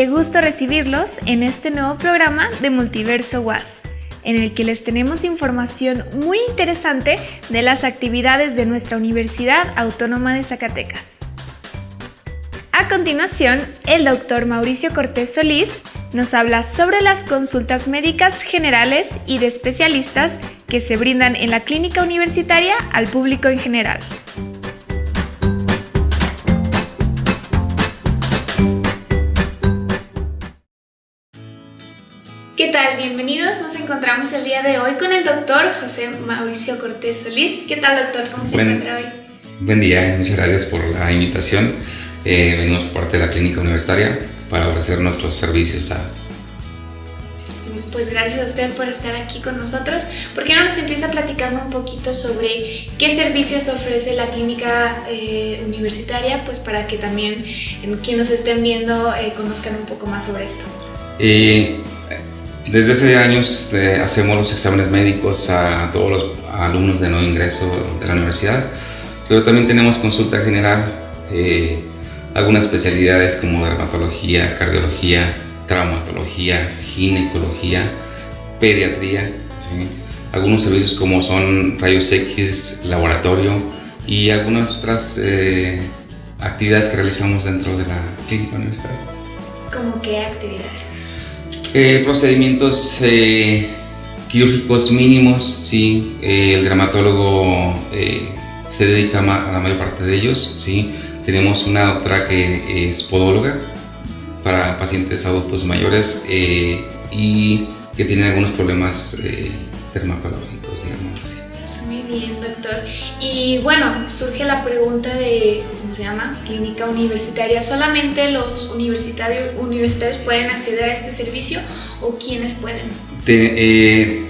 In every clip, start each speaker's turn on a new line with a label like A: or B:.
A: Qué gusto recibirlos en este nuevo programa de Multiverso Was, en el que les tenemos información muy interesante de las actividades de nuestra Universidad Autónoma de Zacatecas. A continuación, el doctor Mauricio Cortés Solís nos habla sobre las consultas médicas generales y de especialistas que se brindan en la clínica universitaria al público en general. ¿Qué tal? Bienvenidos. Nos encontramos el día de hoy con el doctor José Mauricio Cortés Solís. ¿Qué tal, doctor? ¿Cómo se encuentra hoy?
B: Buen día, muchas gracias por la invitación. Eh, venimos por parte de la clínica universitaria para ofrecer nuestros servicios a...
A: Pues gracias a usted por estar aquí con nosotros. ¿Por qué no nos empieza platicando un poquito sobre qué servicios ofrece la clínica eh, universitaria? Pues para que también quienes nos estén viendo eh, conozcan un poco más sobre esto.
B: Desde hace años hacemos los exámenes médicos a todos los alumnos de nuevo ingreso de la universidad, pero también tenemos consulta general algunas especialidades como dermatología, cardiología, traumatología, ginecología, pediatría, algunos servicios como son rayos X, laboratorio y algunas otras eh, actividades que realizamos dentro de la clínica universitaria.
A: ¿Cómo qué actividades?
B: Eh, procedimientos eh, quirúrgicos mínimos, sí, el dermatólogo se dedica a la mayor parte de ellos, sí, tenemos una doctora que es podóloga para pacientes adultos mayores eh, y que tienen algunos problemas eh, dermatológicos,
A: Y bueno, surge la pregunta de, ¿cómo se llama? Clínica universitaria. ¿Solamente los universitarios, universitarios pueden acceder a este servicio o quiénes pueden?
B: Eh,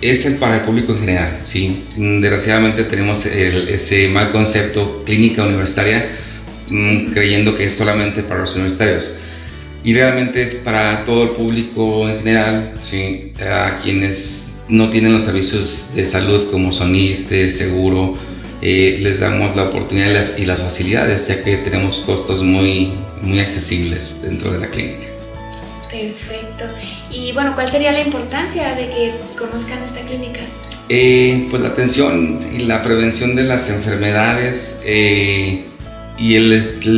B: es el para el público en general, sí. Desgraciadamente tenemos ese mal concepto clínica universitaria Mm, creyendo que es solamente para los universitarios. Y realmente es para todo el público en general, ¿sí? a quienes no tienen los servicios de salud como son seguro, eh, les damos la oportunidad y las facilidades, ya que tenemos costos muy, muy accesibles dentro de la clínica.
A: Perfecto. Y bueno, ¿cuál sería la importancia de que conozcan esta clínica?
B: Eh, pues la atención y la prevención de las enfermedades, eh, y el,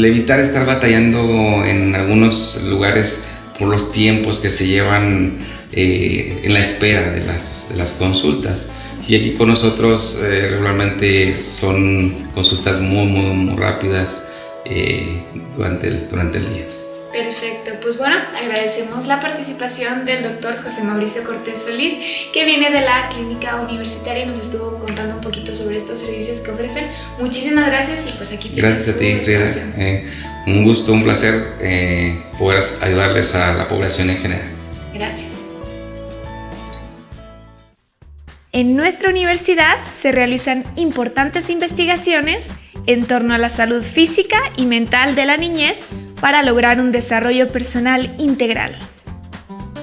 B: evitar estar batallando en algunos lugares por los tiempos que se llevan eh, en la espera de las, de las, consultas. Y aquí con nosotros eh, regularmente son consultas muy, muy, muy rápidas eh, durante, el, durante el día.
A: Perfecto, pues bueno, agradecemos la participación del doctor José Mauricio Cortés Solís, que viene de la clínica universitaria y nos estuvo contando un poquito sobre estos servicios que ofrecen. Muchísimas gracias y pues aquí
B: Gracias a ti, eh, un gusto, un placer eh, poder ayudarles a la población en general.
A: Gracias. En nuestra universidad se realizan importantes investigaciones en torno a la salud física y mental de la niñez para lograr un desarrollo personal integral.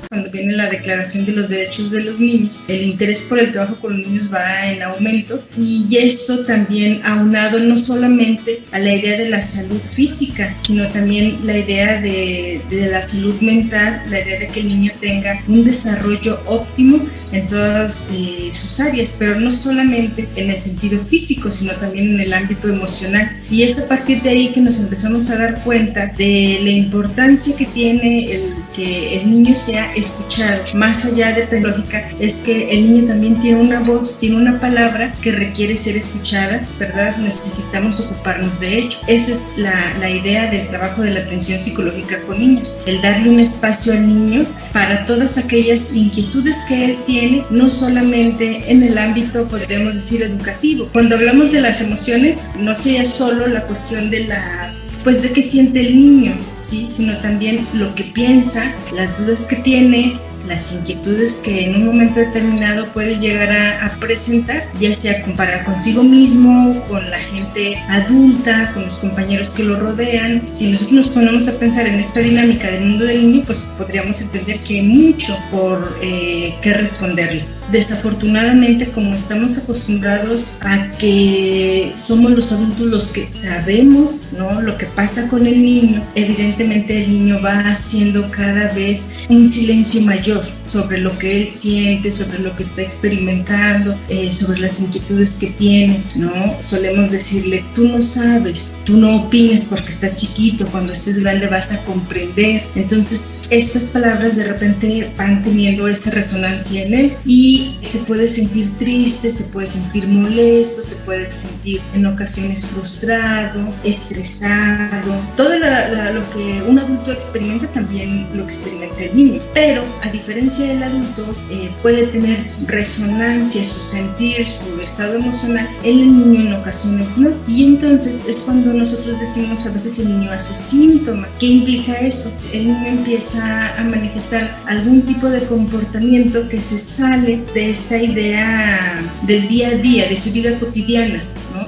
C: Cuando viene la Declaración de los Derechos de los Niños, el interés por el trabajo con los niños va en aumento y esto también aunado no solamente a la idea de la salud física, sino también la idea de, de la salud mental, la idea de que el niño tenga un desarrollo óptimo en todas eh, sus áreas, pero no solamente en el sentido físico, sino también en el ámbito emocional. Y es a partir de ahí que nos empezamos a dar cuenta de la importancia que tiene el que el niño sea escuchado. Más allá de pedagógica, es que el niño también tiene una voz, tiene una palabra que requiere ser escuchada, ¿verdad? Necesitamos ocuparnos de ello. Esa es la, la idea del trabajo de la atención psicológica con niños, el darle un espacio al niño para todas aquellas inquietudes que él tiene no solamente en el ámbito, podríamos decir, educativo. Cuando hablamos de las emociones, no sea solo la cuestión de las, pues de qué siente el niño, ¿sí? sino también lo que piensa, las dudas que tiene, las inquietudes que en un momento determinado puede llegar a, presentar, ya sea comparar consigo mismo, con la gente adulta, con los compañeros que lo rodean. Si nosotros nos ponemos a pensar en esta dinámica del mundo del niño, pues podríamos entender que hay mucho por eh, qué responderle. Desafortunadamente como estamos acostumbrados a que somos los adultos los que sabemos ¿no? lo que pasa con el niño, evidentemente el niño va haciendo cada vez un silencio mayor sobre lo que él siente, sobre lo que está experimentando, eh, sobre las inquietudes que tiene, ¿no? Solemos decirle, tú no sabes, tú no opines porque estás chiquito, cuando estés grande vas a comprender. Entonces, estas palabras de repente van teniendo esa resonancia en él y se puede sentir triste, se puede sentir molesto, se puede sentir en ocasiones frustrado, estresado. Todo lo que un adulto experimenta también lo experimenta el niño. Pero a diferencia del adulto, eh, puede tener resonancia su sentir, su estado emocional, el niño en ocasiones no. Y entonces es cuando nosotros decimos a veces el niño hace síntoma. ¿Qué implica eso? El niño empieza a manifestar algún tipo de comportamiento que se sale de esta idea del día a día, de su vida cotidiana.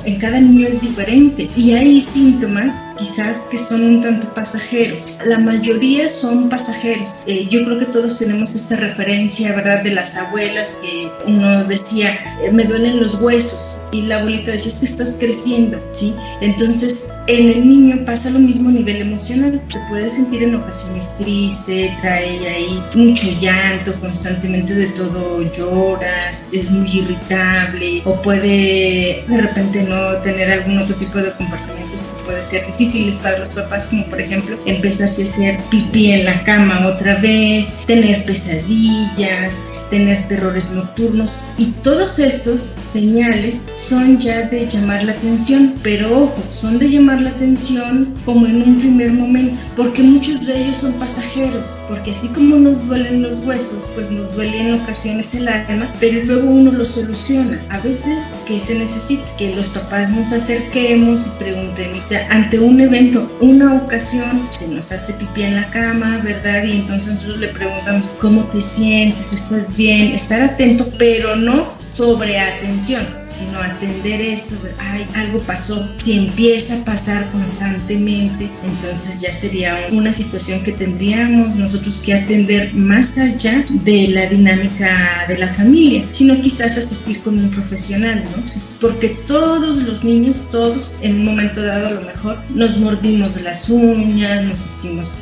C: En cada niño es diferente y hay síntomas quizás que son un tanto pasajeros. La mayoría son pasajeros. Eh, yo creo que todos tenemos esta referencia, ¿verdad? De las abuelas que uno decía, eh, me duelen los huesos y la abuelita decía, es que estás creciendo, ¿sí? Entonces, en el niño pasa lo mismo a nivel emocional. Se puede sentir en ocasiones triste, trae ahí mucho llanto, constantemente de todo lloras, es muy irritable o puede de repente no tener algún otro tipo de comportamientos que puede ser difíciles para los papás, como por ejemplo empezarse a hacer pipí en la cama otra vez, tener pesadillas, tener terrores nocturnos y todos estos señales son ya de llamar la atención, pero ojo, son de llamar la atención como en un primer momento, porque muchos de ellos son pasajeros, porque así como nos duelen los huesos, pues nos duele en ocasiones el alma, pero luego uno lo soluciona. A veces que se necesita que los papás nos acerquemos y preguntemos, o sea, ante un evento, una ocasión, se nos hace pipí en la cama, ¿verdad? Y entonces nosotros le preguntamos, ¿cómo te sientes? ¿Estás bien? bien, estar atento, pero no sobre atención, sino atender eso, ay, algo pasó. Si empieza a pasar constantemente, entonces ya sería una situación que tendríamos nosotros que atender más allá de la dinámica de la familia, sino quizás asistir con un profesional, ¿no? Pues porque todos los niños, todos, en un momento dado a lo mejor, nos mordimos las uñas, nos hicimos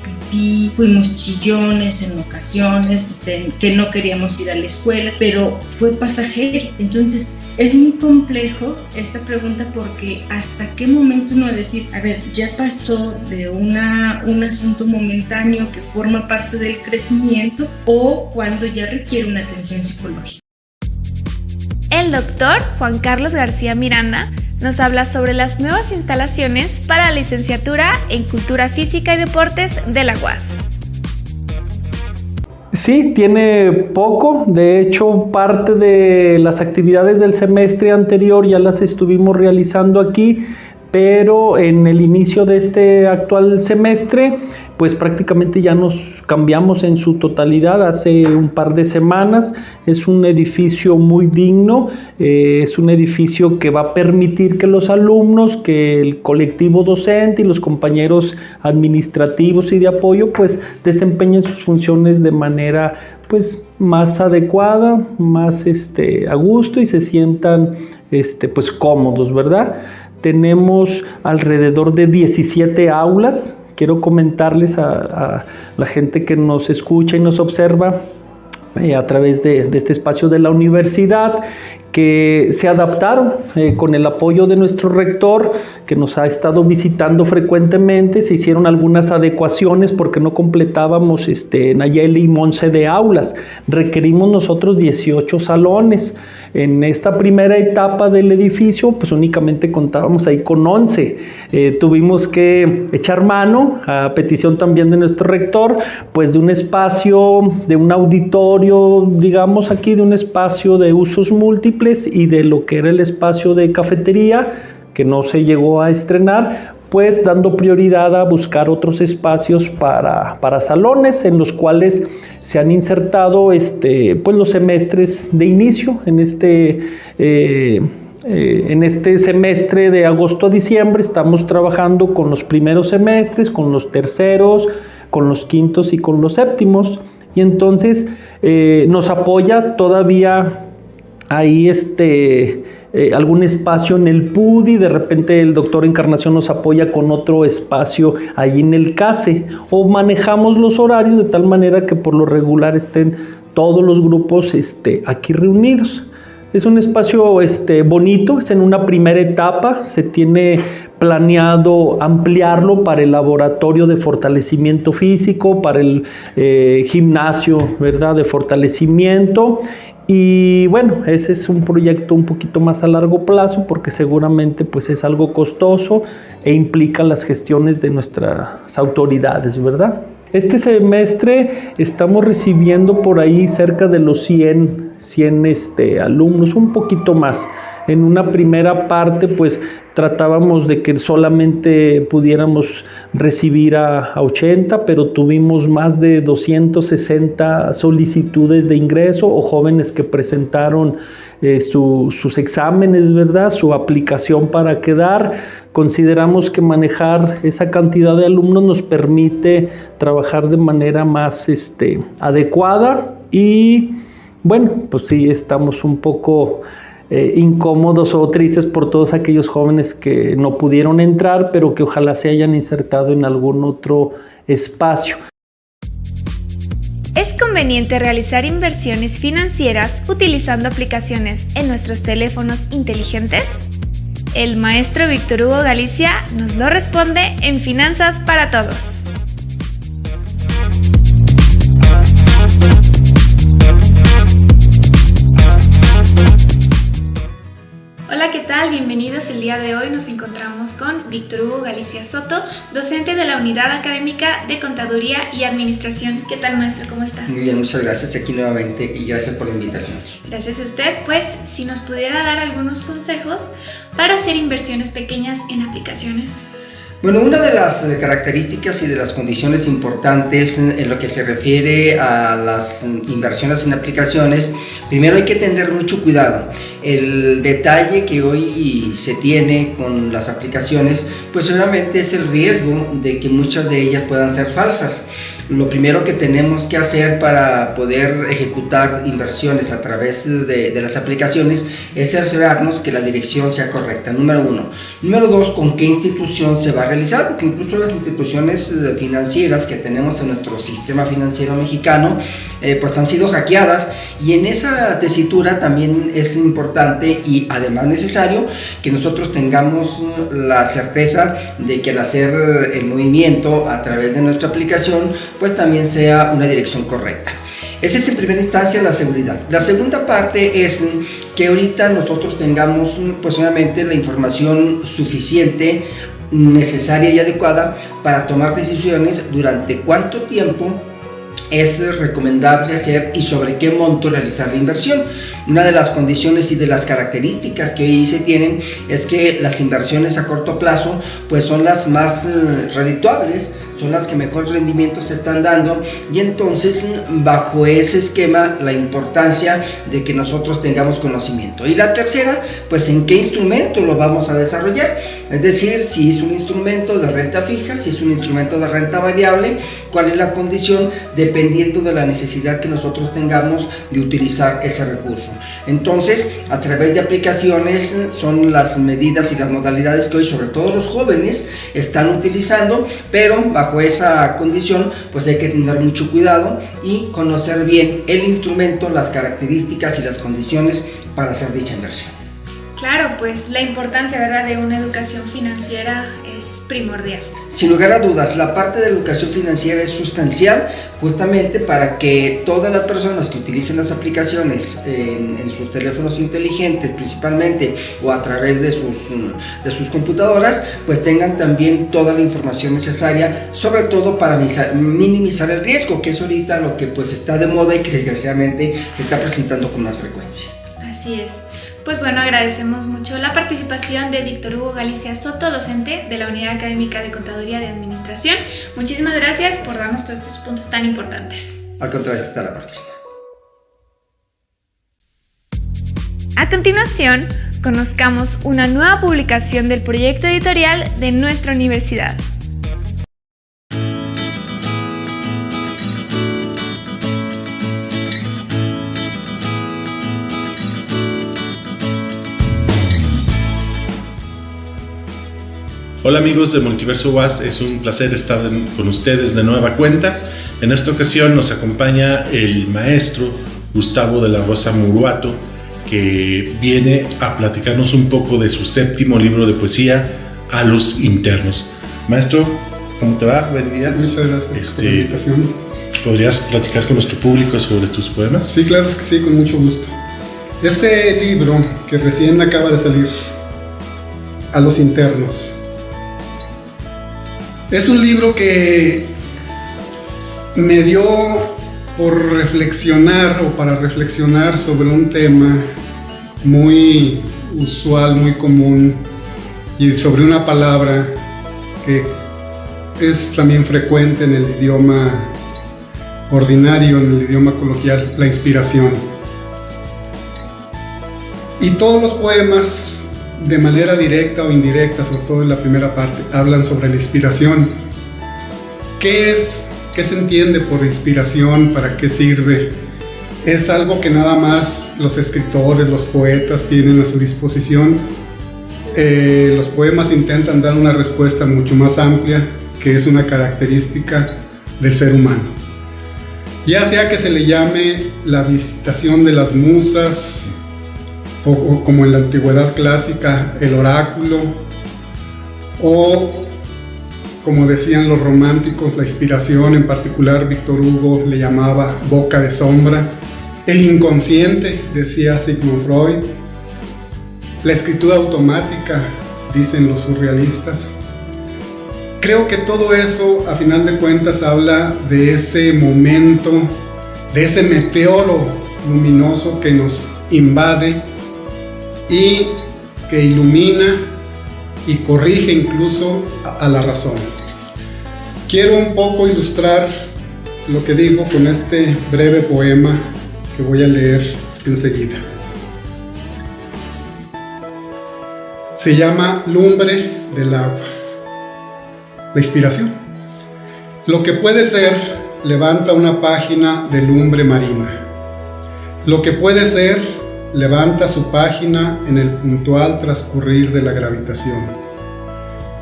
C: fuimos chillones en ocasiones, este, que no queríamos ir a la escuela, pero fue pasajero. Entonces es muy complejo esta pregunta porque hasta qué momento uno va a decir, a ver, ya pasó de una, un asunto momentáneo que forma parte del crecimiento o cuando ya requiere una atención psicológica.
A: El doctor Juan Carlos García Miranda nos habla sobre las nuevas instalaciones para la licenciatura en Cultura Física y Deportes de la UAS.
D: Sí, tiene poco. De hecho, parte de las actividades del semestre anterior ya las estuvimos realizando aquí pero en el inicio de este actual semestre, pues prácticamente ya nos cambiamos en su totalidad hace un par de semanas. Es un edificio muy digno, eh, es un edificio que va a permitir que los alumnos, que el colectivo docente y los compañeros administrativos y de apoyo, pues desempeñen sus funciones de manera pues más adecuada, más este, a gusto y se sientan este, pues cómodos, ¿verdad? Tenemos alrededor de 17 aulas. Quiero comentarles a, la gente que nos escucha y nos observa eh, a través de, este espacio de la universidad que se adaptaron eh, con el apoyo de nuestro rector que nos ha estado visitando frecuentemente, se hicieron algunas adecuaciones porque no completábamos este, Nayeli y Monse de aulas, requerimos nosotros 18 salones, en esta primera etapa del edificio, pues únicamente contábamos ahí con 11. Eh, tuvimos que echar mano, a petición también de nuestro rector, pues de un espacio, de un auditorio, digamos aquí, de un espacio de usos múltiples y de lo que era el espacio de cafetería que no se llegó a estrenar, pues dando prioridad a buscar otros espacios para, para salones en los cuales se han insertado este, pues los semestres de inicio en este, eh, eh, en este semestre de agosto a diciembre. Estamos trabajando con los primeros semestres, con los terceros, con los quintos y con los séptimos. Y entonces eh, nos apoya todavía ahí este, eh, algún espacio en el PUDI, de repente el doctor Encarnación nos apoya con otro espacio ahí en el CASE, o manejamos los horarios de tal manera que por lo regular estén todos los grupos este, aquí reunidos. Es un espacio este, bonito, es en una primera etapa, se tiene planeado ampliarlo para el laboratorio de fortalecimiento físico, para el eh, gimnasio ¿verdad? de fortalecimiento y bueno, ese es un proyecto un poquito más a largo plazo porque seguramente pues es algo costoso e implica las gestiones de nuestras autoridades, ¿verdad? Este semestre estamos recibiendo por ahí cerca de los 100, 100 este, alumnos, un poquito más. En una primera parte, pues tratábamos de que solamente pudiéramos recibir a, 80, pero tuvimos más de 260 solicitudes de ingreso o jóvenes que presentaron eh, sus exámenes, ¿verdad? Su aplicación para quedar. Consideramos que manejar esa cantidad de alumnos nos permite trabajar de manera más este, adecuada y bueno, pues sí, estamos un poco eh, incómodos o tristes por todos aquellos jóvenes que no pudieron entrar, pero que ojalá se hayan insertado en algún otro espacio.
A: Es conveniente realizar inversiones financieras utilizando aplicaciones en nuestros teléfonos inteligentes. El maestro Víctor Hugo Galicia nos lo responde en Finanzas para Todos. Hola, ¿qué tal? Bienvenidos. El día de hoy nos encontramos con Víctor Hugo Galicia Soto, docente de la Unidad Académica de Contaduría y Administración. ¿Qué tal, maestro? ¿Cómo está?
E: Muy bien, muchas gracias aquí nuevamente y gracias por la invitación.
A: Gracias a usted. Pues, si nos pudiera dar algunos consejos para hacer inversiones pequeñas en aplicaciones.
E: Bueno, una de las características y de las condiciones importantes en lo que se refiere a las inversiones en aplicaciones, primero hay que tener mucho cuidado. El detalle que hoy se tiene con las aplicaciones, pues obviamente es el riesgo de que muchas de ellas puedan ser falsas lo primero que tenemos que hacer para poder ejecutar inversiones a través de, las aplicaciones es cerciorarnos que la dirección sea correcta, número uno. Número dos, con qué institución se va a realizar, porque incluso las instituciones eh, financieras que tenemos en nuestro sistema financiero mexicano, eh, pues han sido hackeadas y en esa tesitura también es importante y además necesario que nosotros tengamos la certeza de que al hacer el movimiento a través de nuestra aplicación, pues también sea una dirección correcta. Esa es en primera instancia la seguridad. La segunda parte es que ahorita nosotros tengamos pues obviamente la información suficiente, necesaria y adecuada para tomar decisiones durante cuánto tiempo es recomendable hacer y sobre qué monto realizar la inversión. Una de las condiciones y de las características que hoy se tienen es que las inversiones a corto plazo pues son las más eh, redituables son las que mejor rendimiento se están dando y entonces bajo ese esquema la importancia de que nosotros tengamos conocimiento. Y la tercera, pues en qué instrumento lo vamos a desarrollar, es decir, si es un instrumento de renta fija, si es un instrumento de renta variable, cuál es la condición dependiendo de la necesidad que nosotros tengamos de utilizar ese recurso. Entonces, a través de aplicaciones son las medidas y las modalidades que hoy sobre todo los jóvenes están utilizando, pero bajo esa condición, pues hay que tener mucho cuidado y conocer bien el instrumento, las características y las condiciones para hacer dicha inversión.
A: Claro, pues la importancia ¿verdad? de una educación financiera es primordial.
E: Sin lugar a dudas, la parte de educación financiera es sustancial justamente para que todas las personas que utilicen las aplicaciones en, sus teléfonos inteligentes principalmente o a través de sus, de sus computadoras, pues tengan también toda la información necesaria, sobre todo para minimizar el riesgo, que es ahorita lo que pues está de moda y que desgraciadamente se está presentando con más frecuencia.
A: Así es. Pues bueno, agradecemos mucho la participación de Víctor Hugo Galicia Soto, docente de la Unidad Académica de Contaduría de Administración. Muchísimas gracias por darnos todos estos puntos tan importantes.
E: Al contrario, hasta la próxima.
A: A continuación, conozcamos una nueva publicación del proyecto editorial de nuestra universidad.
F: Hola amigos de Multiverso Was, es un placer estar con ustedes de nueva cuenta. En esta ocasión nos acompaña el maestro Gustavo de la Rosa Muruato, que viene a platicarnos un poco de su séptimo libro de poesía, A los Internos. Maestro, ¿cómo te va?
G: Buen día. Muchas gracias
F: este, por la invitación. ¿Podrías platicar con nuestro público sobre tus poemas?
G: Sí, claro que sí, con mucho gusto. Este libro que recién acaba de salir, A los Internos, es un libro que me dio por reflexionar o para reflexionar sobre un tema muy usual, muy común y sobre una palabra que es también frecuente en el idioma ordinario, en el idioma coloquial, la inspiración. Y todos los poemas de manera directa o indirecta, sobre todo en la primera parte, hablan sobre la inspiración. ¿Qué es? ¿Qué se entiende por inspiración? ¿Para qué sirve? Es algo que nada más los escritores, los poetas tienen a su disposición. Eh, los poemas intentan dar una respuesta mucho más amplia, que es una característica del ser humano. Ya sea que se le llame la visitación de las musas, o, como en la antigüedad clásica, el oráculo, o como decían los románticos, la inspiración, en particular Víctor Hugo le llamaba boca de sombra, el inconsciente, decía Sigmund Freud, la escritura automática, dicen los surrealistas. Creo que todo eso, a final de cuentas, habla de ese momento, de ese meteoro luminoso que nos invade y que ilumina y corrige incluso a, la razón. Quiero un poco ilustrar lo que digo con este breve poema que voy a leer enseguida. Se llama Lumbre del agua. La inspiración. Lo que puede ser levanta una página de lumbre marina. Lo que puede ser levanta su página en el puntual transcurrir de la gravitación.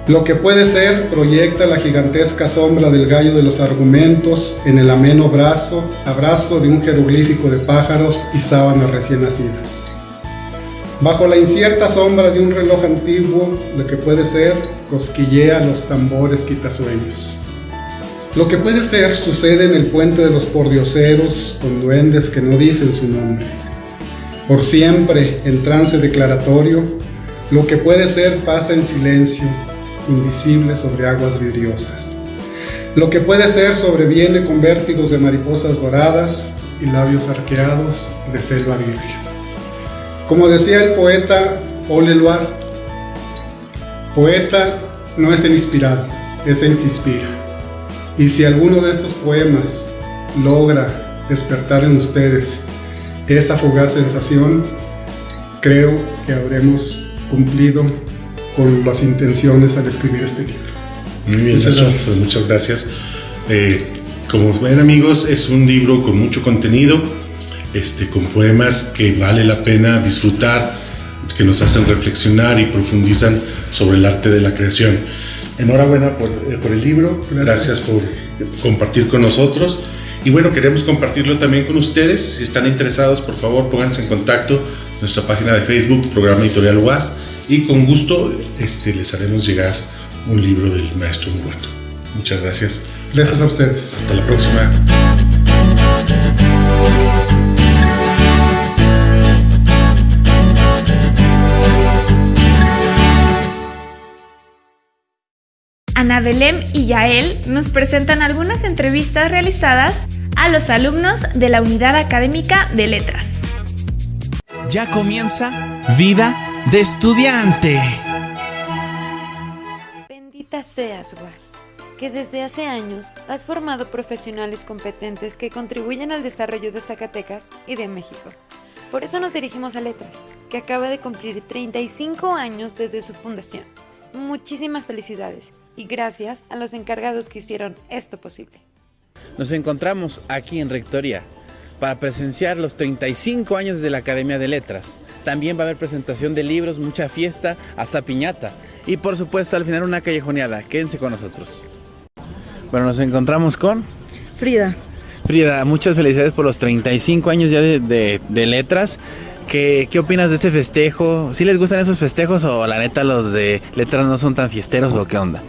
G: Lo que puede ser proyecta la gigantesca sombra del gallo de los argumentos en el ameno brazo, abrazo de un jeroglífico de pájaros y sábanas recién nacidas. Bajo la incierta sombra de un reloj antiguo, lo que puede ser cosquillea los tambores quitasueños. Lo que puede ser sucede en el puente de los pordioseros con duendes que no dicen su nombre por siempre en trance declaratorio, lo que puede ser pasa en silencio, invisible sobre aguas vidriosas. Lo que puede ser sobreviene con vértigos de mariposas doradas y labios arqueados de selva virgen. Como decía el poeta Paul Eluard, poeta no es el inspirado, es el que inspira. Y si alguno de estos poemas logra despertar en ustedes esa fugaz sensación, creo que habremos cumplido con las intenciones al escribir este libro.
F: Muy bien, muchas gracias. Pues muchas gracias. Eh, como ven amigos, es un libro con mucho contenido, este, con poemas que vale la pena disfrutar, que nos hacen reflexionar y profundizan sobre el arte de la creación. Enhorabuena por, eh, por el libro, gracias por compartir con nosotros. Y bueno, queremos compartirlo también con ustedes. Si están interesados, por favor, pónganse en contacto nuestra página de Facebook, Programa Editorial UAS, y con gusto este, les haremos llegar un libro del maestro Muerto. Muchas gracias.
G: Gracias a ustedes.
F: Hasta la próxima.
A: Ana Belém y Yael nos presentan algunas entrevistas realizadas a los alumnos de la Unidad Académica de Letras.
H: Ya comienza Vida de Estudiante.
I: Bendita seas, Guas, que desde hace años has formado profesionales competentes que contribuyen al desarrollo de Zacatecas y de México. Por eso nos dirigimos a Letras, que acaba de cumplir 35 años desde su fundación. Muchísimas felicidades y gracias a los encargados que hicieron esto posible.
J: Nos encontramos aquí en Rectoría para presenciar los 35 años de la Academia de Letras. También va a haber presentación de libros, mucha fiesta, hasta piñata. y por supuesto al final una callejoneada. Quédense con nosotros. Bueno, nos encontramos con
K: Frida.
J: Frida, muchas felicidades por los 35 años ya de, de- de letras. ¿Qué, ¿Qué opinas de este festejo? ¿Sí les gustan esos festejos o la neta los de letras no son tan fiesteros o qué onda?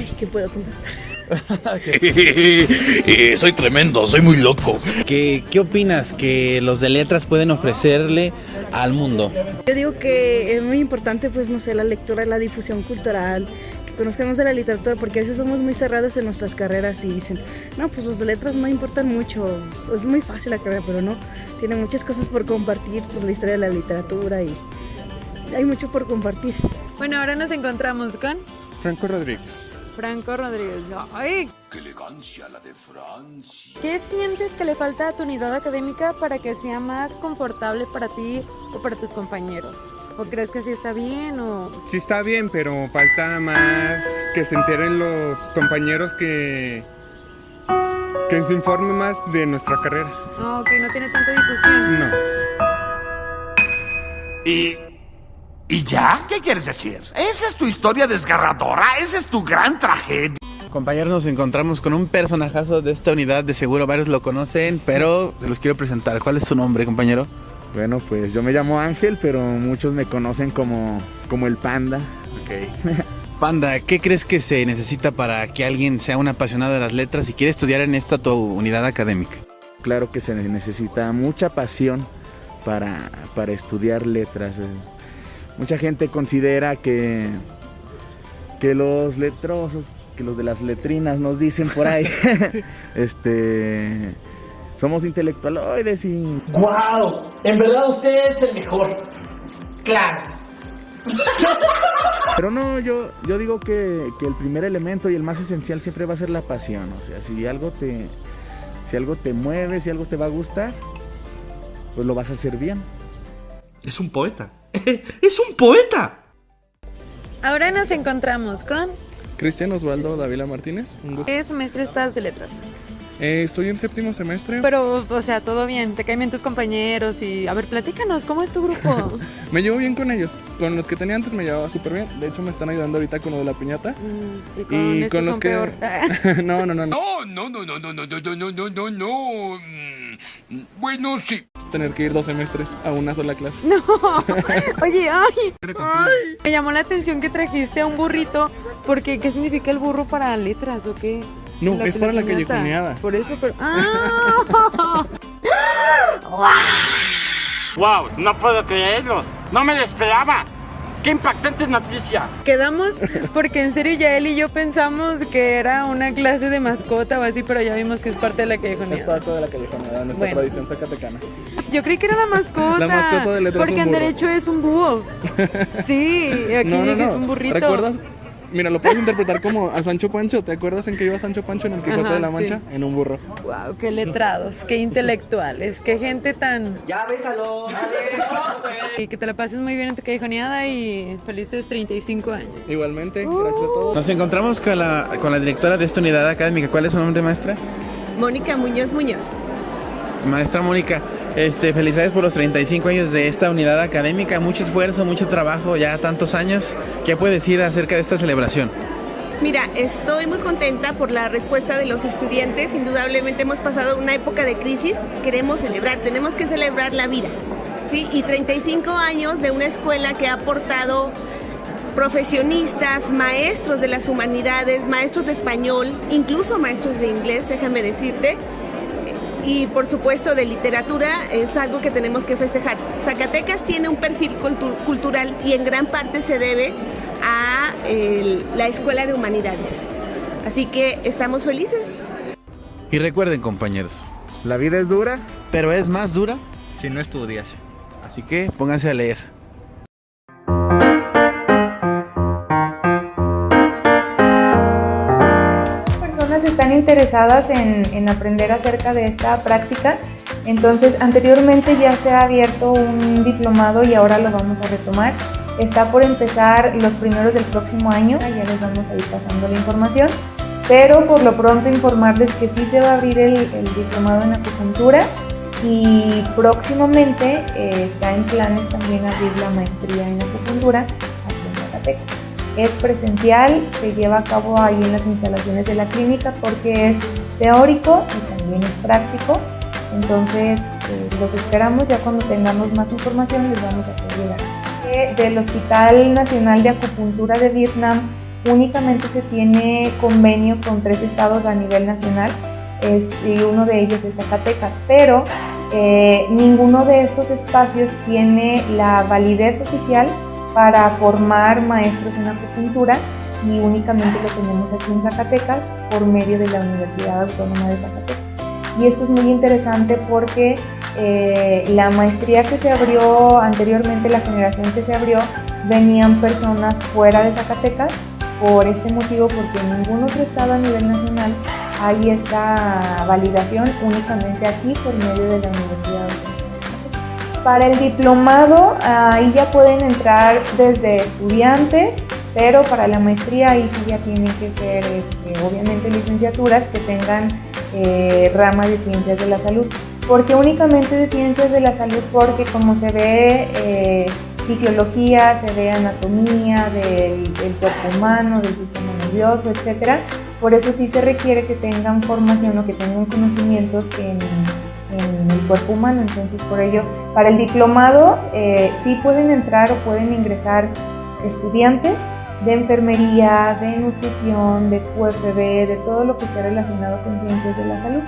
K: Ay, ¿qué puedo contestar?
J: Eh, soy tremendo, soy muy loco. ¿Qué, ¿Qué opinas que los de letras pueden ofrecerle al mundo?
K: Yo digo que es muy importante, pues, no sé, la lectura, la difusión cultural, que conozcamos de la literatura, porque a veces somos muy cerrados en nuestras carreras y dicen, no, pues los de letras no importan mucho, es muy fácil la carrera, pero no, tiene muchas cosas por compartir, pues la historia de la literatura y hay mucho por compartir.
I: Bueno, ahora nos encontramos con
L: Franco Rodríguez.
I: Franco Rodríguez. ¡Ay!
L: ¡Qué elegancia la de Francia!
I: ¿Qué sientes que le falta a tu unidad académica para que sea más confortable para ti o para tus compañeros? ¿O crees que sí está bien o...?
L: Sí está bien, pero falta más que se enteren los compañeros que... que se informe más de nuestra carrera.
I: No, que no tiene tanta difusión.
L: No.
M: ¿Y, ¿Y ya? ¿Qué quieres decir? ¿Esa es tu historia desgarradora? ¿Esa es tu gran tragedia?
J: Compañeros, nos encontramos con un personajazo de esta unidad, de seguro varios lo conocen, pero se los quiero presentar. ¿Cuál es su nombre, compañero?
L: Bueno, pues yo me llamo Ángel, pero muchos me conocen como, como el panda.
J: Ok. Panda, ¿qué crees que se necesita para que alguien sea un apasionado de las letras y quiere estudiar en esta tu unidad académica?
N: Claro que se necesita mucha pasión para, para estudiar letras. Mucha gente considera que, que los letrosos, que los de las letrinas nos dicen por ahí, este, somos intelectualoides y...
O: ¡Guau! En verdad usted es el mejor.
M: Claro.
N: Pero no, yo, yo digo que, que el primer elemento y el más esencial siempre va a ser la pasión. O sea, si algo te, si algo te mueve, si algo te va a gustar, pues lo vas a hacer bien.
M: Es un poeta. ¡Es un poeta!
I: Ahora nos encontramos con...
L: Cristian Osvaldo Davila Martínez, un gusto.
I: ¿Qué semestre estás de letras?
L: Eh, estoy en séptimo semestre.
I: Pero, o sea, todo bien, te caen bien tus compañeros y... A ver, platícanos, ¿cómo es tu grupo?
L: Me llevo bien con ellos. Con los que tenía antes me llevaba súper bien. De hecho, me están ayudando ahorita con lo de la piñata.
I: Mm, y con estos son peor.
L: no, no, no, no.
M: No, no, no, no, no, no, no, no, no, no, no. Mm, Bueno, sí.
L: Tener que ir dos semestres a una sola clase.
I: No, oye, ay, ay. Me llamó la atención que trajiste a un burrito, porque ¿qué significa el burro para letras o qué?
L: No, es para la callejoneada.
I: Por eso, pero... ¡Ah!
M: ¡Wow! No puedo creerlo. No me lo esperaba. ¡Qué impactante noticia!
I: Quedamos porque en serio ya él y yo pensamos que era una clase de mascota o así, pero ya vimos que es parte de la
L: Es
I: callejoneada.
L: parte de la callejoneada, nuestra
I: Bueno.
L: tradición zacatecana.
I: Yo creí que era la mascota.
L: La mascota de letras es
I: Porque
L: un
I: en
L: burro.
I: derecho es un búho. Sí, y aquí
L: No, no,
I: dije
L: no.
I: es un burrito.
L: ¿Recuerdas? Mira, lo puedes interpretar como a Sancho Pancho. ¿Te acuerdas en que iba Sancho Pancho en el Quijote
I: Ajá,
L: de la Mancha?
I: sí.
L: En un burro.
I: Wow, qué letrados, qué intelectuales, qué gente tan.
O: Ya bésalo.
I: Y que te la pases muy bien en tu callejoneada y felices 35 años.
L: Igualmente, gracias a todos.
J: Nos encontramos con la, con la directora de esta unidad académica. ¿Cuál es su nombre, maestra?
P: Mónica Muñoz Muñoz.
J: Maestra Mónica, este, felicidades por los 35 años de esta unidad académica. Mucho esfuerzo, mucho trabajo, ya tantos años. ¿Qué puede decir acerca de esta celebración?
P: Mira, estoy muy contenta por la respuesta de los estudiantes. Indudablemente hemos pasado una época de crisis. Queremos celebrar, tenemos que celebrar la vida. ¿sí? Y 35 años de una escuela que ha aportado profesionistas, maestros de las humanidades, maestros de español, incluso maestros de inglés, déjame decirte. Y por supuesto de literatura es algo que tenemos que festejar. Zacatecas tiene un perfil cultu- cultural y en gran parte se debe a el- la Escuela de Humanidades. Así que estamos felices.
J: Y recuerden, compañeros,
N: La vida es dura.
J: pero es más dura,
Q: Si no estudias.
J: así que pónganse a leer.
R: Están interesadas en, en aprender acerca de esta práctica. Entonces, anteriormente ya se ha abierto un diplomado y ahora lo vamos a retomar. Está por empezar los primeros del próximo año, ya les vamos a ir pasando la información. Pero por lo pronto informarles que sí se va a abrir el, el diplomado en acupuntura y próximamente eh, está en planes también abrir la maestría en acupuntura aquí en Zacatecas. Es presencial, se lleva a cabo ahí en las instalaciones de la clínica porque es teórico y también es práctico. Entonces eh, los esperamos, ya cuando tengamos más información les vamos a hacer llegar. Del Hospital Nacional de Acupuntura de Vietnam únicamente se tiene convenio con tres estados a nivel nacional es, y uno de ellos es Zacatecas, pero eh, ninguno de estos espacios tiene la validez oficial para formar maestros en acupuntura y únicamente lo tenemos aquí en Zacatecas por medio de la Universidad Autónoma de Zacatecas. Y esto es muy interesante porque eh, la maestría que se abrió anteriormente, la generación que se abrió, venían personas fuera de Zacatecas por este motivo, porque en ningún otro estado a nivel nacional hay esta validación únicamente aquí por medio de la Universidad Para el diplomado, ahí ya pueden entrar desde estudiantes, pero para la maestría ahí sí ya tienen que ser este, obviamente licenciaturas que tengan eh, rama de ciencias de la salud. porque únicamente de ciencias de la salud? Porque como se ve eh, fisiología, se ve anatomía del, del cuerpo humano, del sistema nervioso, etcétera, por eso sí se requiere que tengan formación o que tengan conocimientos en, cuerpo humano. Entonces, por ello, para el diplomado eh, sí pueden entrar o pueden ingresar estudiantes de enfermería, de nutrición, de QFB, de todo lo que esté relacionado con ciencias de la salud.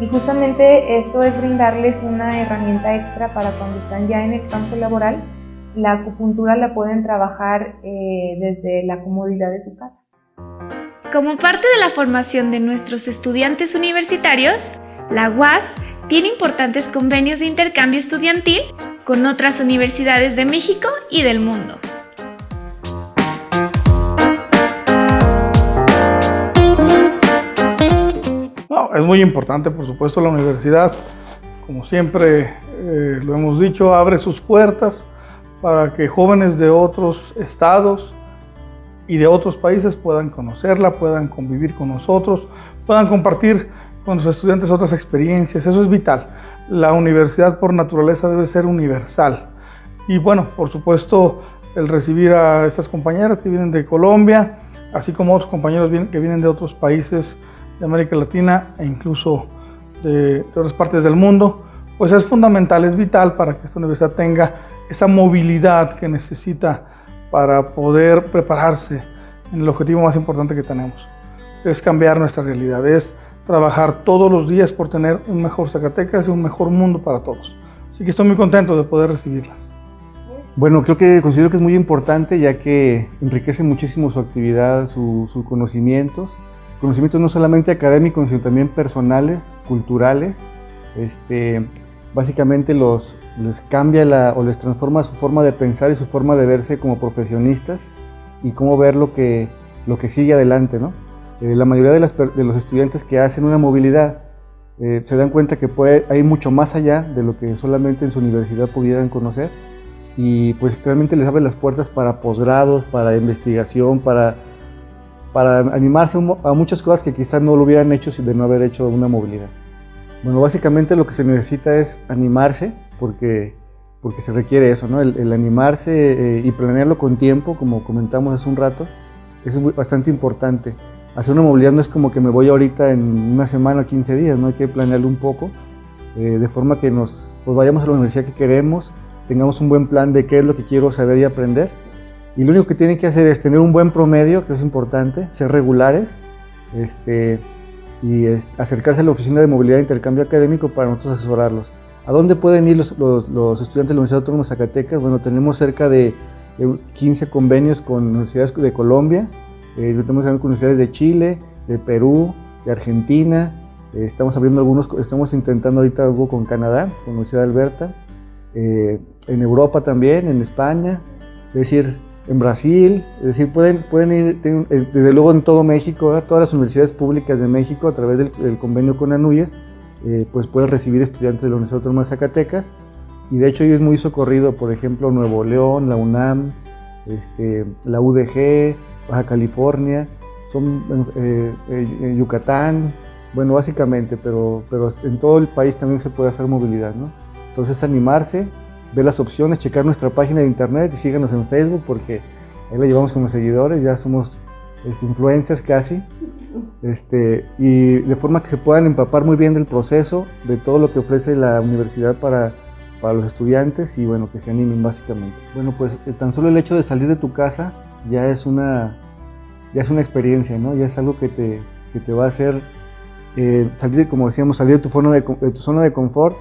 R: Y justamente esto es brindarles una herramienta extra para cuando están ya en el campo laboral, la acupuntura la pueden trabajar eh, desde la comodidad de su casa.
A: Como parte de la formación de nuestros estudiantes universitarios, la UAS tiene importantes convenios de intercambio estudiantil con otras universidades de México y del mundo.
Q: es muy importante, por supuesto, la universidad, como siempre eh, lo hemos dicho, abre sus puertas para que jóvenes de otros estados, y de otros países puedan conocerla, puedan convivir con nosotros, puedan compartir con los estudiantes otras experiencias. Eso es vital. La universidad por naturaleza debe ser universal. Y bueno, por supuesto, el recibir a estas compañeras que vienen de Colombia, así como otros compañeros que vienen de otros países de América Latina e incluso de, de otras partes del mundo, pues es fundamental, es vital para que esta universidad tenga esa movilidad que necesita para poder prepararse en el objetivo más importante que tenemos. Es cambiar nuestra realidad, es trabajar todos los días por tener un mejor Zacatecas y un mejor mundo para todos. Así que estoy muy contento de poder recibirlas.
S: Bueno, creo que considero que es muy importante ya que enriquece muchísimo su actividad, sus conocimientos, conocimientos no solamente académicos, sino también personales, culturales. Este, básicamente los, les cambia o les transforma su forma de pensar y su forma de verse como profesionistas y cómo ver lo que, lo que sigue adelante. ¿no? Eh, la mayoría de, los estudiantes que hacen una movilidad eh, se dan cuenta que puede, hay mucho más allá de lo que solamente en su universidad pudieran conocer y pues realmente les abre las puertas para posgrados, para investigación, para, para animarse a muchas cosas que quizás no lo hubieran hecho si de no haber hecho una movilidad. Bueno, básicamente lo que se necesita es animarse, porque, porque se requiere eso, ¿no? El, animarse eh, y planearlo con tiempo, como comentamos hace un rato, es bastante importante. Hacer una movilidad no es como que me voy ahorita en una semana o 15 días, ¿no? Hay que planearlo un poco, eh, de forma que nos pues vayamos a la universidad que queremos, tengamos un buen plan de qué es lo que quiero saber y aprender. Y lo único que tienen que hacer es tener un buen promedio, que es importante, ser regulares, este, y acercarse a la Oficina de Movilidad e Intercambio Académico para nosotros asesorarlos. ¿A dónde pueden ir los, estudiantes de la Universidad Autónoma de Zacatecas? Bueno, tenemos cerca de, 15 convenios con universidades de Colombia, eh, tenemos también universidades de Chile, de Perú, de Argentina, eh, estamos abriendo algunos, estamos intentando ahorita algo con Canadá, con la Universidad de Alberta, eh, en Europa también, en España, es decir, en Brasil, es decir, pueden, pueden ir, eh, desde luego en todo México, todas las universidades públicas de México a través del, convenio con ANUYES, eh, pues pueden recibir estudiantes de la Universidad Autónoma de Zacatecas. Y de hecho hoy es muy socorrido, por ejemplo, Nuevo León, la UNAM, este, la UDG, Baja California, son eh, Yucatán, bueno, básicamente, pero, pero en todo el país también se puede hacer movilidad, ¿no? Entonces animarse, ver las opciones, checar nuestra página de internet y síganos en Facebook porque ahí lo llevamos como seguidores, ya somos este, influencers casi, este, y de forma que se puedan empapar muy bien del proceso, de todo lo que ofrece la universidad para, para los estudiantes y bueno, que se animen básicamente. Bueno, pues eh, tan solo el hecho de salir de tu casa ya es una, ya es una experiencia, ¿no? Ya es algo que te, que te va a hacer eh, salir, como decíamos, salir de tu, zona de, de tu zona de confort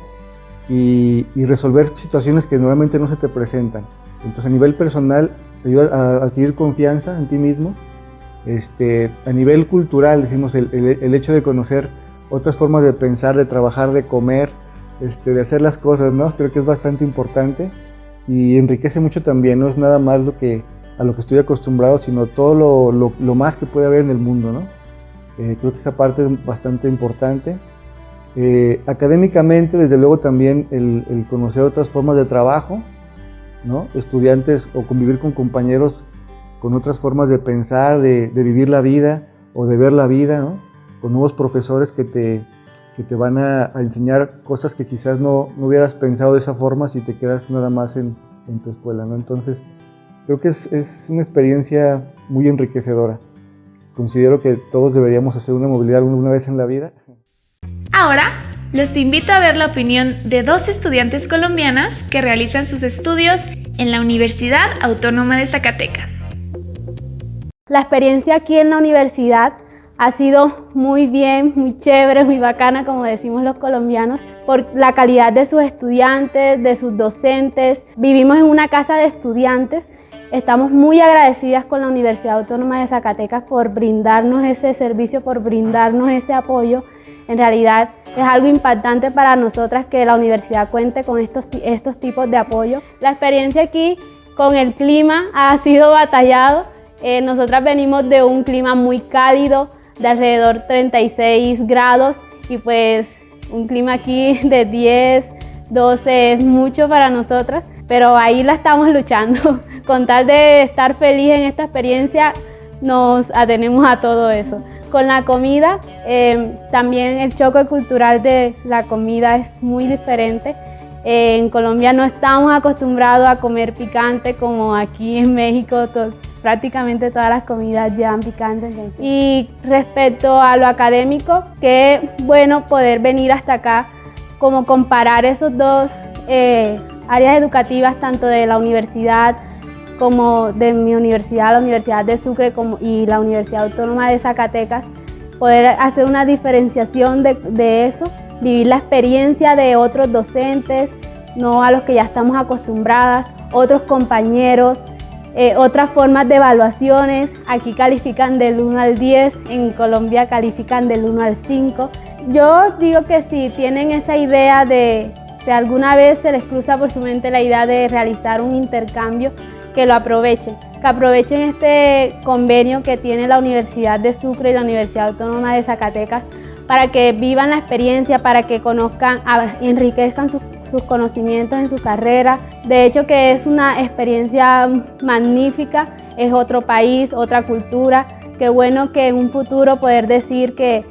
S: y, y, resolver situaciones que normalmente no se te presentan. Entonces a nivel personal te ayuda a adquirir confianza en ti mismo. Este, a nivel cultural, decimos, el, el, el hecho de conocer otras formas de pensar, de trabajar, de comer, este, de hacer las cosas, ¿no? Creo que es bastante importante y enriquece mucho también, no es nada más lo que, a lo que estoy acostumbrado, sino todo lo, lo, lo más que puede haber en el mundo, ¿no? Eh, creo que esa parte es bastante importante. Eh, académicamente, desde luego también el, el, conocer otras formas de trabajo, ¿no? estudiantes o convivir con compañeros con otras formas de pensar, de, de vivir la vida o de ver la vida, ¿no? con nuevos profesores que te, que te van a, a enseñar cosas que quizás no, no, hubieras pensado de esa forma si te quedas nada más en, en tu escuela. ¿no? Entonces, creo que es, es una experiencia muy enriquecedora considero que todos deberíamos hacer una movilidad alguna vez en la vida.
A: Ahora, los invito a ver la opinión de dos estudiantes colombianas que realizan sus estudios en la Universidad Autónoma de Zacatecas.
T: La experiencia aquí en la universidad ha sido muy bien, muy chévere, muy bacana, como decimos los colombianos, por la calidad de sus estudiantes, de sus docentes. Vivimos en una casa de estudiantes Estamos muy agradecidas con la Universidad Autónoma de Zacatecas por brindarnos ese servicio, por brindarnos ese apoyo. En realidad es algo impactante para nosotras que la universidad cuente con estos, estos tipos de apoyo. La experiencia aquí con el clima ha sido batallado. Eh, nosotras venimos de un clima muy cálido, de alrededor 36 grados y pues un clima aquí de 10, 12 es mucho para nosotras, pero ahí la estamos luchando. con tal de estar feliz en esta experiencia, nos atenemos a todo eso. Con la comida, eh, también el choque cultural de la comida es muy diferente. En Colombia no estamos acostumbrados a comer picante como aquí en México, prácticamente todas las comidas llevan picante. Y respecto a lo académico, qué bueno poder venir hasta acá, como comparar esos dos eh, áreas educativas, tanto de la universidad, como de mi universidad, la Universidad de Sucre y la Universidad Autónoma de Zacatecas, poder hacer una diferenciación de, de, eso, vivir la experiencia de otros docentes, no a los que ya estamos acostumbradas, otros compañeros, eh, otras formas de evaluaciones, aquí califican del 1 al 10, en Colombia califican del 1 al 5. Yo digo que si tienen esa idea de, si alguna vez se les cruza por su mente la idea de realizar un intercambio, que lo aprovechen, que aprovechen este convenio que tiene la Universidad de Sucre y la Universidad Autónoma de Zacatecas para que vivan la experiencia, para que conozcan, enriquezcan sus, sus conocimientos en su carrera. De hecho que es una experiencia magnífica, es otro país, otra cultura. Qué bueno que en un futuro poder decir que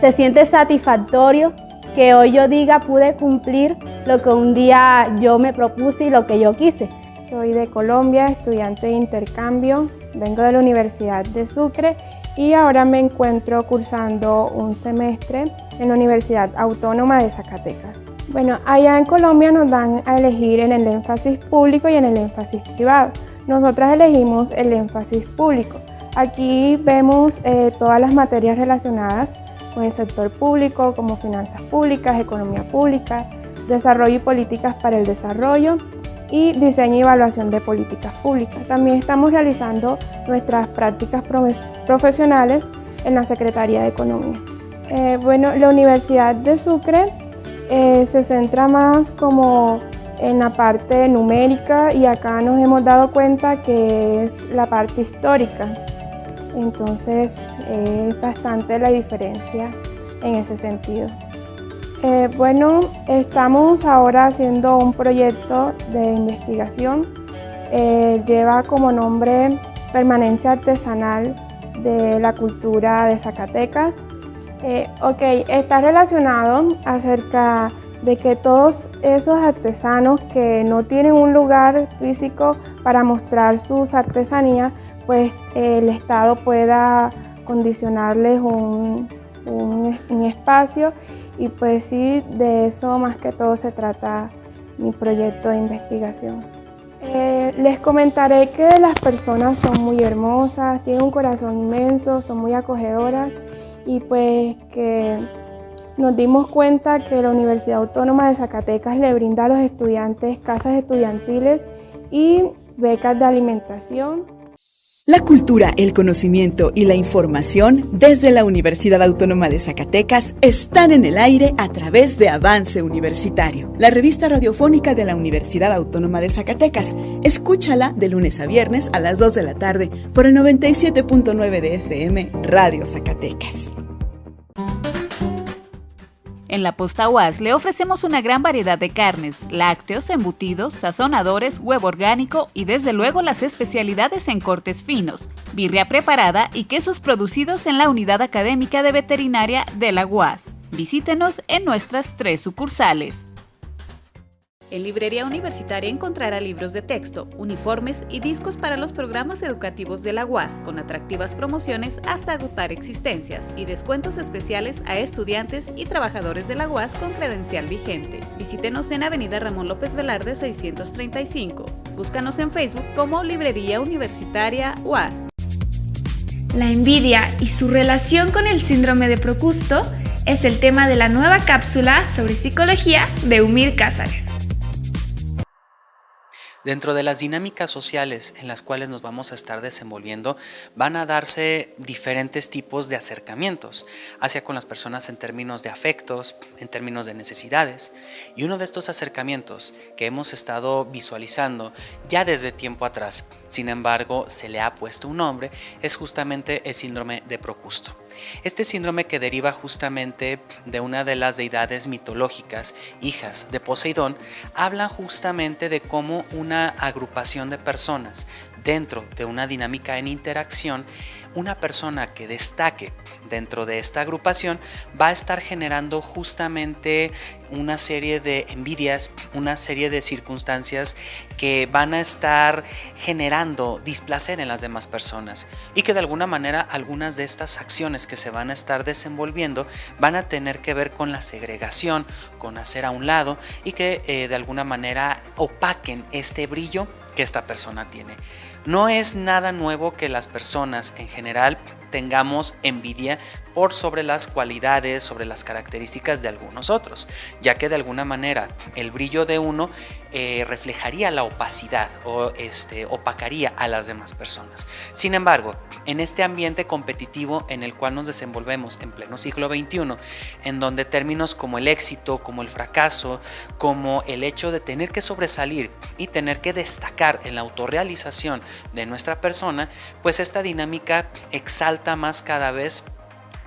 T: se siente satisfactorio que hoy yo diga pude cumplir lo que un día yo me propuse y lo que yo quise.
U: Soy de Colombia, estudiante de intercambio, vengo de la Universidad de Sucre y ahora me encuentro cursando un semestre en la Universidad Autónoma de Zacatecas. Bueno, allá en Colombia nos dan a elegir en el énfasis público y en el énfasis privado. Nosotras elegimos el énfasis público. Aquí vemos eh, todas las materias relacionadas con el sector público como finanzas públicas, economía pública, desarrollo y políticas para el desarrollo, y diseño y evaluación de políticas públicas. También estamos realizando nuestras prácticas profesionales en la Secretaría de Economía. Eh, bueno, la Universidad de Sucre eh, se centra más como en la parte numérica y acá nos hemos dado cuenta que es la parte histórica. Entonces es bastante la diferencia en ese sentido. Eh, bueno, estamos ahora haciendo un proyecto de investigación. Eh, lleva como nombre Permanencia Artesanal de la Cultura de Zacatecas. Eh, ok, está relacionado acerca de que todos esos artesanos que no tienen un lugar físico para mostrar sus artesanías, pues el Estado pueda condicionarles un, un, espacio y pues sí, de eso más que todo se trata mi proyecto de investigación. Eh, les comentaré que las personas son muy hermosas, tienen un corazón inmenso, son muy acogedoras y pues que nos dimos cuenta que la Universidad Autónoma de Zacatecas le brinda a los estudiantes casas estudiantiles y becas de alimentación.
V: La cultura, el conocimiento y la información desde la Universidad Autónoma de Zacatecas están en el aire a través de Avance Universitario, la revista radiofónica de la Universidad Autónoma de Zacatecas. Escúchala de lunes a viernes a las 2 de la tarde por el 97.9 de FM Radio Zacatecas.
W: En la posta UAS le ofrecemos una gran variedad de carnes, lácteos, embutidos, sazonadores, huevo orgánico y desde luego las especialidades en cortes finos, birria preparada y quesos producidos en la unidad académica de veterinaria de la UAS. Visítenos en nuestras tres sucursales. En Librería Universitaria encontrará libros de texto, uniformes y discos para los programas educativos de la UAS, con atractivas promociones hasta agotar existencias y descuentos especiales a estudiantes y trabajadores de la UAS con credencial vigente. Visítenos en Avenida Ramón López Velarde 635. Búscanos en Facebook como Librería Universitaria UAS.
A: La envidia y su relación con el síndrome de Procusto es el tema de la nueva cápsula sobre psicología de Umir Cázares.
X: Dentro de las dinámicas sociales en las cuales nos vamos a estar desenvolviendo, van a darse diferentes tipos de acercamientos hacia con las personas en términos de afectos, en términos de necesidades. Y uno de estos acercamientos que hemos estado visualizando ya desde tiempo atrás, sin embargo se le ha puesto un nombre, es justamente el síndrome de Procusto. Este síndrome que deriva justamente de una de las deidades mitológicas, hijas de Poseidón, habla justamente de cómo una agrupación de personas dentro de una dinámica en interacción una persona que destaque dentro de esta agrupación va a estar generando justamente una serie de envidias, una serie de circunstancias que van a estar generando displacer en las demás personas y que de alguna manera algunas de estas acciones que se van a estar desenvolviendo van a tener que ver con la segregación, con hacer a un lado y que eh, de alguna manera opaquen este brillo que esta persona tiene. No es nada nuevo que las personas en general tengamos envidia por sobre las cualidades, sobre las características de algunos otros, ya que de alguna manera el brillo de uno eh, reflejaría la opacidad o este, opacaría a las demás personas. Sin embargo, en este ambiente competitivo en el cual nos desenvolvemos en pleno siglo XXI, en donde términos como el éxito, como el fracaso, como el hecho de tener que sobresalir y tener que destacar en la autorrealización de nuestra persona, pues esta dinámica exalta más cada vez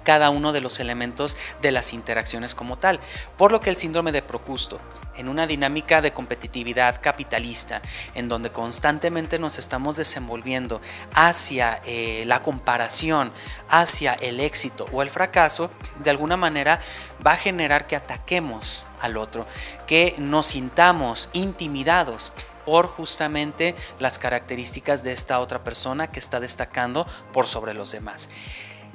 X: cada uno de los elementos de las interacciones como tal, por lo que el síndrome de Procusto, en una dinámica de competitividad capitalista, en donde constantemente nos estamos desenvolviendo hacia eh, la comparación, hacia el éxito o el fracaso, de alguna manera va a generar que ataquemos al otro, que nos sintamos intimidados por justamente las características de esta otra persona que está destacando por sobre los demás.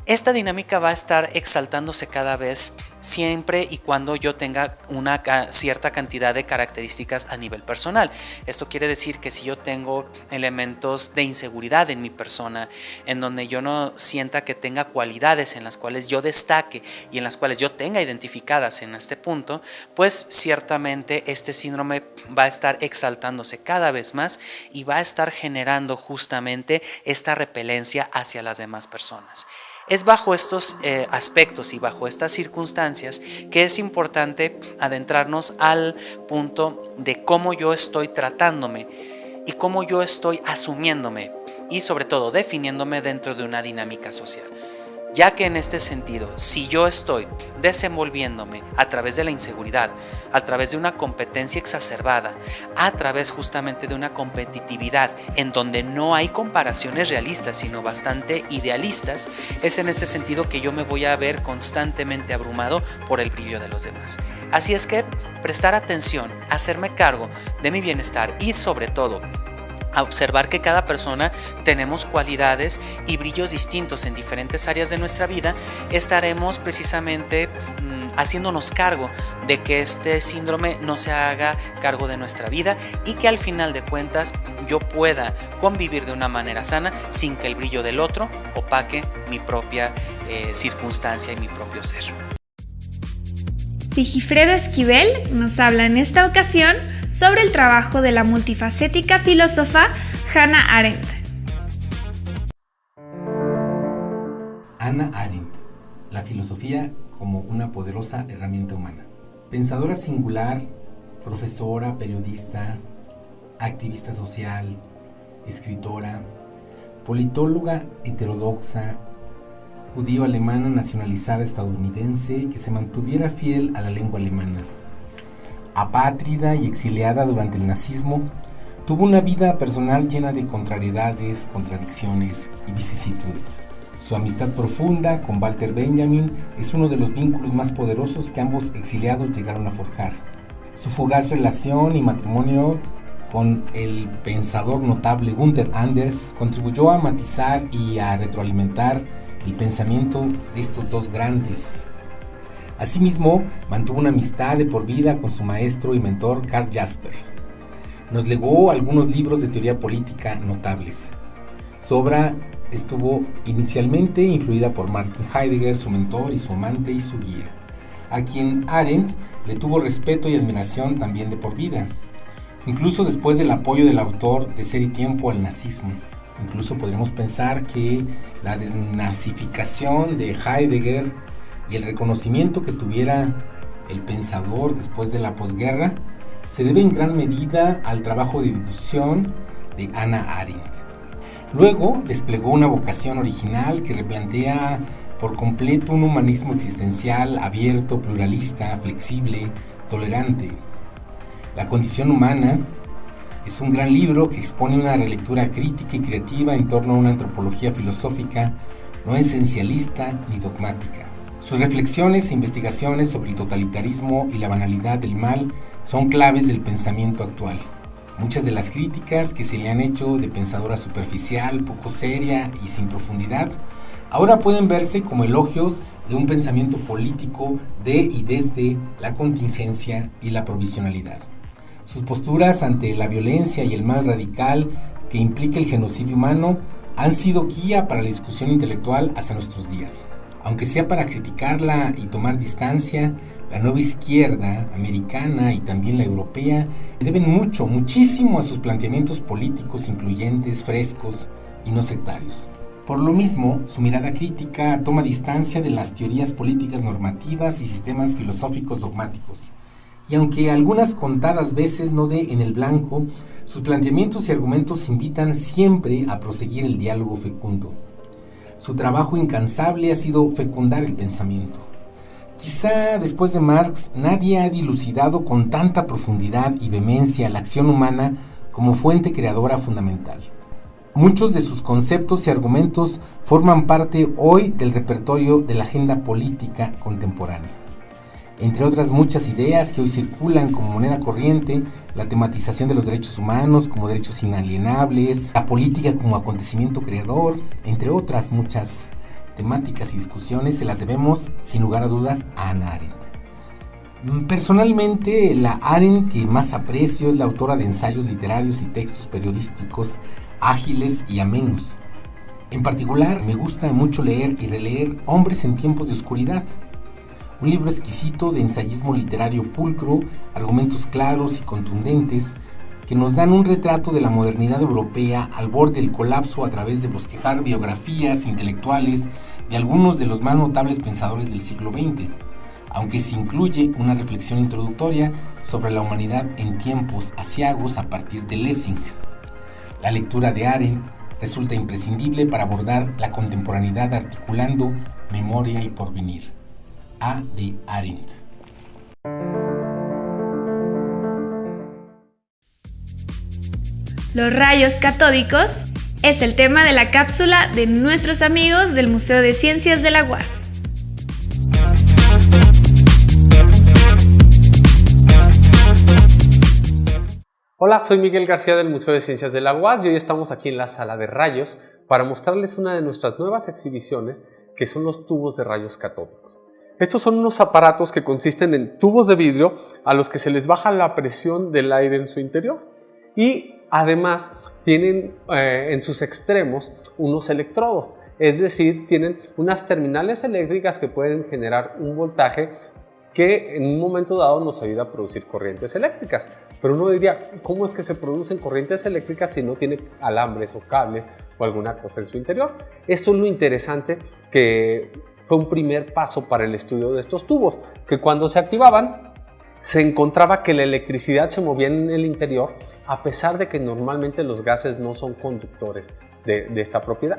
X: Esta dinámica va a estar exaltándose cada vez siempre y cuando yo tenga una cierta cantidad de características a nivel personal. Esto quiere decir que si yo tengo elementos de inseguridad en mi persona, en donde yo no sienta que tenga cualidades en las cuales yo destaque y en las cuales yo tenga identificadas en este punto, pues ciertamente este síndrome va a estar exaltándose cada vez más y va a estar generando justamente esta repelencia hacia las demás personas. Es bajo estos eh, aspectos y bajo estas circunstancias que es importante adentrarnos al punto de cómo yo estoy tratándome y cómo yo estoy asumiéndome y sobre todo definiéndome dentro de una dinámica social. Ya que en este sentido, si yo estoy desenvolviéndome a través de la inseguridad, a través de una competencia exacerbada, a través justamente de una competitividad en donde no hay comparaciones realistas, sino bastante idealistas, es en este sentido que yo me voy a ver constantemente abrumado por el brillo de los demás. Así es que prestar atención, hacerme cargo de mi bienestar y sobre todo a observar que cada persona tenemos cualidades y brillos distintos en diferentes áreas de nuestra vida, estaremos precisamente mm, haciéndonos cargo de que este síndrome no se haga cargo de nuestra vida y que al final de cuentas yo pueda convivir de una manera sana sin que el brillo del otro opaque mi propia eh, circunstancia y mi propio ser.
A: Sigifredo Esquivel nos habla en esta ocasión sobre el trabajo de la multifacética filósofa Hannah Arendt.
Y: Hannah Arendt, la filosofía como una poderosa herramienta humana. Pensadora singular, profesora, periodista, activista social, escritora, politóloga heterodoxa, judío-alemana nacionalizada estadounidense que se mantuviera fiel a la lengua alemana apátrida y exiliada durante el nazismo, tuvo una vida personal llena de contrariedades, contradicciones y vicisitudes. Su amistad profunda con Walter Benjamin es uno de los vínculos más poderosos que ambos exiliados llegaron a forjar. Su fugaz relación y matrimonio con el pensador notable Gunther Anders contribuyó a matizar y a retroalimentar el pensamiento de estos dos grandes Asimismo, mantuvo una amistad de por vida con su maestro y mentor Karl Jasper. Nos legó algunos libros de teoría política notables. Su obra estuvo inicialmente influida por Martin Heidegger, su mentor y su amante y su guía, a quien Arendt le tuvo respeto y admiración también de por vida, incluso después del apoyo del autor de Ser y Tiempo al nazismo. Incluso podríamos pensar que la desnazificación de Heidegger y el reconocimiento que tuviera el pensador después de la posguerra se debe en gran medida al trabajo de difusión de Anna Arendt. Luego desplegó una vocación original que replantea por completo un humanismo existencial abierto, pluralista, flexible, tolerante. La condición humana es un gran libro que expone una relectura crítica y creativa en torno a una antropología filosófica no esencialista ni dogmática. Sus reflexiones e investigaciones sobre el totalitarismo y la banalidad del mal son claves del pensamiento actual. Muchas de las críticas que se le han hecho de pensadora superficial, poco seria y sin profundidad, ahora pueden verse como elogios de un pensamiento político de y desde la contingencia y la provisionalidad. Sus posturas ante la violencia y el mal radical que implica el genocidio humano han sido guía para la discusión intelectual hasta nuestros días aunque sea para criticarla y tomar distancia, la nueva izquierda americana y también la europea deben mucho, muchísimo a sus planteamientos políticos incluyentes, frescos y no sectarios. Por lo mismo, su mirada crítica toma distancia de las teorías políticas normativas y sistemas filosóficos dogmáticos. Y aunque algunas contadas veces no dé en el blanco, sus planteamientos y argumentos invitan siempre a proseguir el diálogo fecundo. Su trabajo incansable ha sido fecundar el pensamiento. Quizá después de Marx nadie ha dilucidado con tanta profundidad y vehemencia la acción humana como fuente creadora fundamental. Muchos de sus conceptos y argumentos forman parte hoy del repertorio de la agenda política contemporánea entre otras muchas ideas que hoy circulan como moneda corriente, la tematización de los derechos humanos como derechos inalienables, la política como acontecimiento creador, entre otras muchas temáticas y discusiones, se las debemos, sin lugar a dudas, a Ana Arendt. Mm, personalmente, la Arendt que más aprecio es la autora de ensayos literarios y textos periodísticos ágiles y amenos. En particular, me gusta mucho leer y releer Hombres en tiempos de oscuridad, un libro exquisito de ensayismo literario pulcro, argumentos claros y contundentes que nos dan un retrato de la modernidad europea al borde del colapso a través de bosquejar biografías intelectuales de algunos de los más notables pensadores del siglo XX, aunque se incluye una reflexión introductoria sobre la humanidad en tiempos asiagos a partir de Lessing. La lectura de Arendt resulta imprescindible para abordar la contemporaneidad articulando Memoria y Porvenir. A. de Arendt.
A: Los rayos catódicos es el tema de la cápsula de nuestros amigos del Museo de Ciencias de la UAS.
Z: Hola, soy Miguel García del Museo de Ciencias de la UAS y hoy estamos aquí en la sala de rayos para mostrarles una de nuestras nuevas exhibiciones que son los tubos de rayos catódicos. Estos son unos aparatos que consisten en tubos de vidrio a los que se les baja la presión del aire en su interior y además tienen eh, en sus extremos unos electrodos, es decir, tienen unas terminales eléctricas que pueden generar un voltaje que en un momento dado nos ayuda a producir corrientes eléctricas. Pero uno diría, ¿cómo es que se producen corrientes eléctricas si no tiene alambres o cables o alguna cosa en su interior? Eso es lo interesante que fue un primer paso para el estudio de estos tubos, que cuando se activaban se encontraba que la electricidad se movía en el interior a pesar de que normalmente los gases no son conductores de, esta propiedad.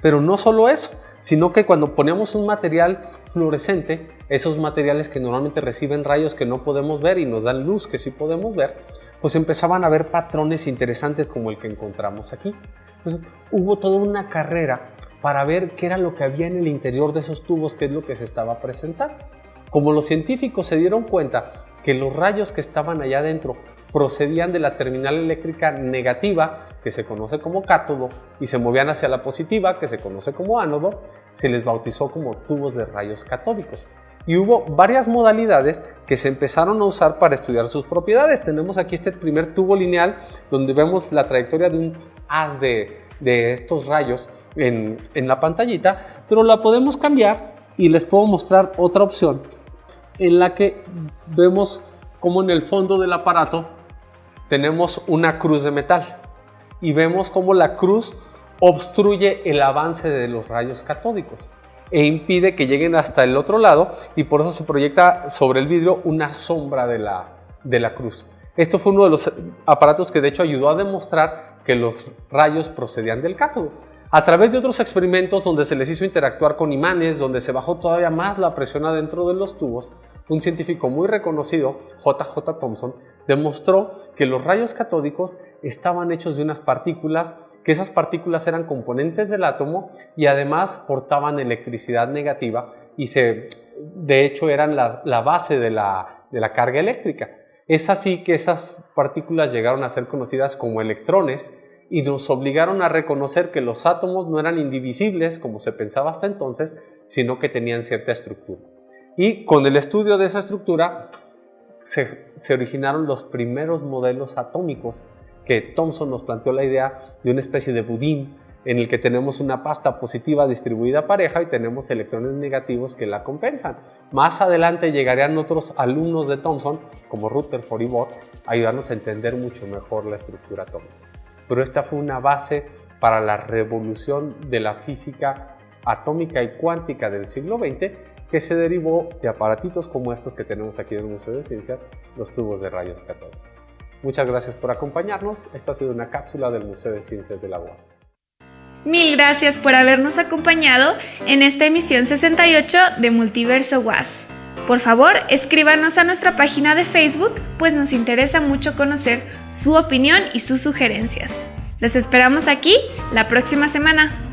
Z: Pero no solo eso, sino que cuando ponemos un material fluorescente, esos materiales que normalmente reciben rayos que no podemos ver y nos dan luz que sí podemos ver, pues empezaban a ver patrones interesantes como el que encontramos aquí. Entonces hubo toda una carrera para ver qué era lo que había en el interior de esos tubos, qué es lo que se estaba presentando. Como los científicos se dieron cuenta que los rayos que estaban allá adentro procedían de la terminal eléctrica negativa, que se conoce como cátodo, y se movían hacia la positiva, que se conoce como ánodo, se les bautizó como tubos de rayos catódicos. Y hubo varias modalidades que se empezaron a usar para estudiar sus propiedades. Tenemos aquí este primer tubo lineal donde vemos la trayectoria de un haz de, estos rayos en, en la pantallita, pero la podemos cambiar y les puedo mostrar otra opción en la que vemos como en el fondo del aparato tenemos una cruz de metal y vemos cómo la cruz obstruye el avance de los rayos catódicos e impide que lleguen hasta el otro lado y por eso se proyecta sobre el vidrio una sombra de la, de la cruz. Esto fue uno de los aparatos que de hecho ayudó a demostrar que los rayos procedían del cátodo. A través de otros experimentos donde se les hizo interactuar con imanes, donde se bajó todavía más la presión adentro de los tubos, un científico muy reconocido, JJ Thomson, demostró que los rayos catódicos estaban hechos de unas partículas, que esas partículas eran componentes del átomo y además portaban electricidad negativa y se, de hecho eran la, base de la, de la carga eléctrica. Es así que esas partículas llegaron a ser conocidas como electrones y nos obligaron a reconocer que los átomos no eran indivisibles como se pensaba hasta entonces, sino que tenían cierta estructura. Y con el estudio de esa estructura se, originaron los primeros modelos atómicos que Thomson nos planteó la idea de una especie de budín en el que tenemos una pasta positiva distribuida pareja y tenemos electrones negativos que la compensan. Más adelante llegarían otros alumnos de Thomson, como Rutherford y Bohr, a ayudarnos a entender mucho mejor la estructura atómica. Pero esta fue una base para la revolución de la física atómica y cuántica del siglo XX que se derivó de aparatitos como estos que tenemos aquí en el Museo de Ciencias, los tubos de rayos catódicos. Muchas gracias por acompañarnos. Esto ha sido una cápsula del Museo de Ciencias de la UAS.
A: Mil gracias por habernos acompañado en esta emisión 68 de Multiverso UAS. Por favor, escríbanos a nuestra página de Facebook, pues nos interesa mucho conocer su opinión y sus sugerencias. Los esperamos aquí la próxima semana.